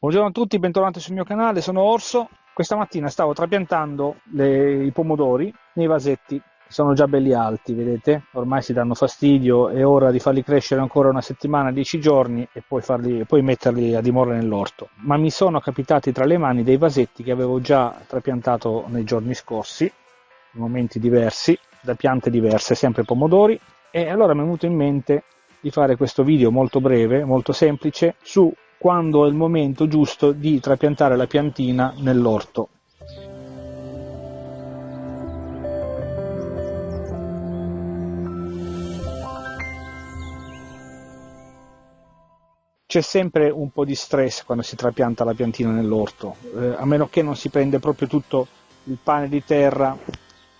Buongiorno a tutti, bentornati sul mio canale, sono Orso. Questa mattina stavo trapiantando le, i pomodori nei vasetti, sono già belli alti, vedete? Ormai si danno fastidio, è ora di farli crescere ancora una settimana, dieci giorni e poi, farli, poi metterli a dimora nell'orto. Ma mi sono capitati tra le mani dei vasetti che avevo già trapiantato nei giorni scorsi, in momenti diversi, da piante diverse, sempre pomodori, e allora mi è venuto in mente di fare questo video molto breve, molto semplice, su quando è il momento giusto di trapiantare la piantina nell'orto. C'è sempre un po' di stress quando si trapianta la piantina nell'orto, eh, a meno che non si prende proprio tutto il pane di terra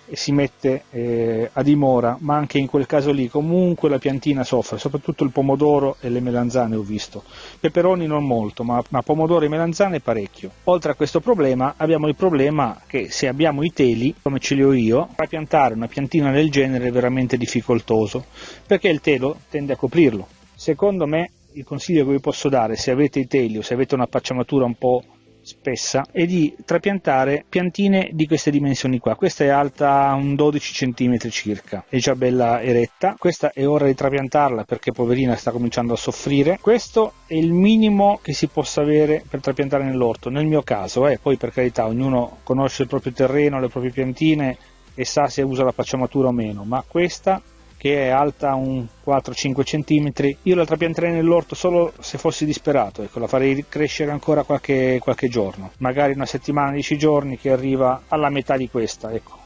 e si mette eh, a dimora, ma anche in quel caso lì comunque la piantina soffre, soprattutto il pomodoro e le melanzane ho visto. Peperoni non molto, ma, ma pomodoro e melanzane parecchio. Oltre a questo problema abbiamo il problema che se abbiamo i teli, come ce li ho io, trapiantare una piantina del genere è veramente difficoltoso, perché il telo tende a coprirlo. Secondo me il consiglio che vi posso dare se avete i teli o se avete una pacciamatura un po' spessa è di trapiantare piantine di queste dimensioni qua. Questa è alta un 12 cm circa, è già bella eretta. Questa è ora di trapiantarla perché poverina sta cominciando a soffrire. Questo è il minimo che si possa avere per trapiantare nell'orto. Nel mio caso, eh, poi per carità, ognuno conosce il proprio terreno, le proprie piantine e sa se usa la pacciamatura o meno, ma questa che è alta un 4-5 cm, io la trapianterei nell'orto solo se fossi disperato, ecco, la farei crescere ancora qualche, qualche giorno, magari una settimana, 10 giorni che arriva alla metà di questa, ecco,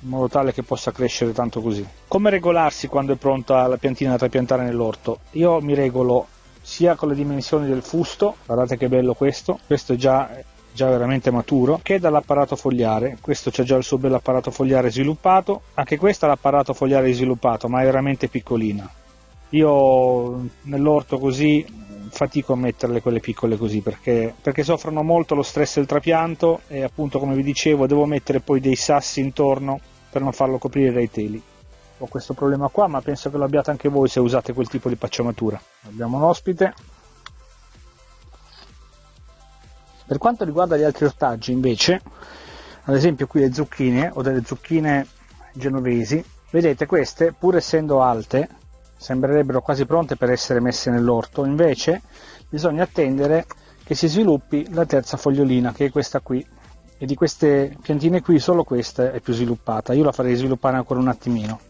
in modo tale che possa crescere tanto così. Come regolarsi quando è pronta la piantina da trapiantare nell'orto? Io mi regolo sia con le dimensioni del fusto, guardate che bello questo, questo è già già veramente maturo, che dall'apparato fogliare. Questo c'è già il suo bell'apparato fogliare sviluppato, anche questo ha l'apparato fogliare sviluppato, ma è veramente piccolina. Io nell'orto così fatico a metterle quelle piccole così perché, perché soffrono molto lo stress del trapianto e appunto come vi dicevo devo mettere poi dei sassi intorno per non farlo coprire dai teli ho questo problema qua ma penso che lo abbiate anche voi se usate quel tipo di pacciamatura abbiamo un ospite Per quanto riguarda gli altri ortaggi invece, ad esempio qui le zucchine o delle zucchine genovesi, vedete queste pur essendo alte sembrerebbero quasi pronte per essere messe nell'orto, invece bisogna attendere che si sviluppi la terza fogliolina che è questa qui. E di queste piantine qui solo questa è più sviluppata, io la farei sviluppare ancora un attimino,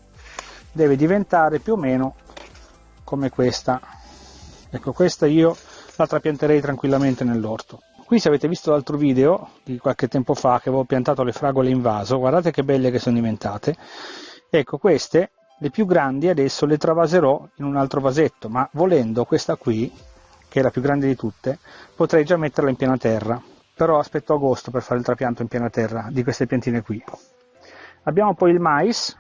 deve diventare più o meno come questa, ecco questa io la trapianterei tranquillamente nell'orto. Qui se avete visto l'altro video di qualche tempo fa che avevo piantato le fragole in vaso, guardate che belle che sono diventate. Ecco, queste, le più grandi, adesso le travaserò in un altro vasetto, ma volendo questa qui, che è la più grande di tutte, potrei già metterla in piena terra. Però aspetto agosto per fare il trapianto in piena terra di queste piantine qui. Abbiamo poi il mais.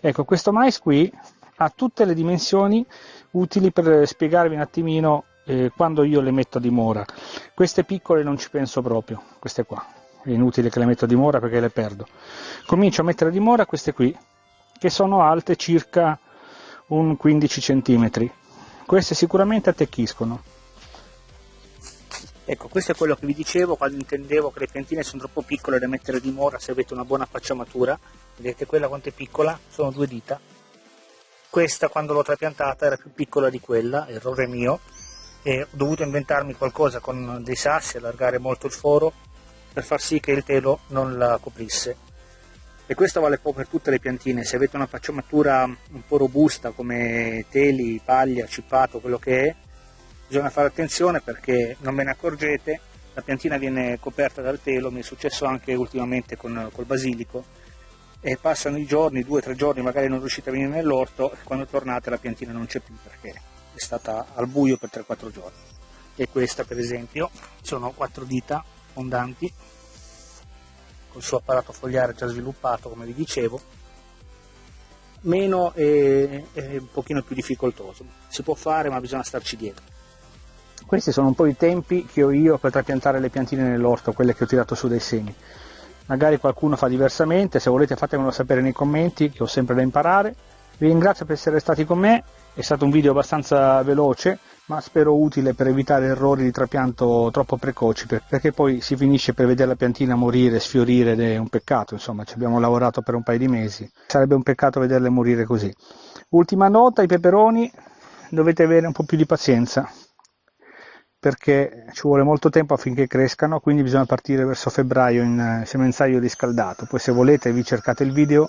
Ecco, questo mais qui ha tutte le dimensioni utili per spiegarvi un attimino eh, quando io le metto a dimora. Queste piccole non ci penso proprio, queste qua. È inutile che le metto a dimora perché le perdo. Comincio a mettere a dimora queste qui, che sono alte circa un 15 cm. Queste sicuramente attecchiscono. Ecco, questo è quello che vi dicevo quando intendevo che le piantine sono troppo piccole da mettere a dimora se avete una buona facciamatura. Vedete quella quanto è piccola? Sono due dita. Questa quando l'ho trapiantata era più piccola di quella, errore mio, e ho dovuto inventarmi qualcosa con dei sassi, allargare molto il foro per far sì che il telo non la coprisse. E questo vale poi per tutte le piantine, se avete una pacciamatura un po' robusta come teli, paglia, cippato, quello che è, bisogna fare attenzione perché non ve ne accorgete, la piantina viene coperta dal telo, mi è successo anche ultimamente con, col basilico, e passano i giorni, due o tre giorni, magari non riuscite a venire nell'orto, e quando tornate la piantina non c'è più perché è stata al buio per 3-4 giorni. E questa per esempio sono quattro dita fondanti col suo apparato fogliare già sviluppato come vi dicevo meno e, un pochino più difficoltoso. Si può fare ma bisogna starci dietro. Questi sono un po' i tempi che ho io per trapiantare le piantine nell'orto quelle che ho tirato su dai semi. Magari qualcuno fa diversamente se volete fatemelo sapere nei commenti che ho sempre da imparare vi ringrazio per essere stati con me è stato un video abbastanza veloce, ma spero utile per evitare errori di trapianto troppo precoci, perché poi si finisce per vedere la piantina morire, sfiorire ed è un peccato, insomma, ci abbiamo lavorato per un paio di mesi, sarebbe un peccato vederle morire così. Ultima nota, i peperoni dovete avere un po' più di pazienza, perché ci vuole molto tempo affinché crescano, quindi bisogna partire verso febbraio in eh, semenzaio riscaldato. Poi se volete vi cercate il video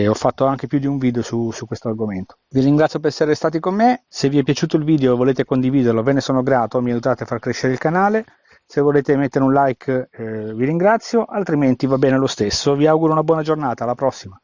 e ho fatto anche più di un video su, su questo argomento. Vi ringrazio per essere stati con me, se vi è piaciuto il video e volete condividerlo ve ne sono grato, mi aiutate a far crescere il canale. Se volete mettere un like eh, vi ringrazio, altrimenti va bene lo stesso. Vi auguro una buona giornata, alla prossima.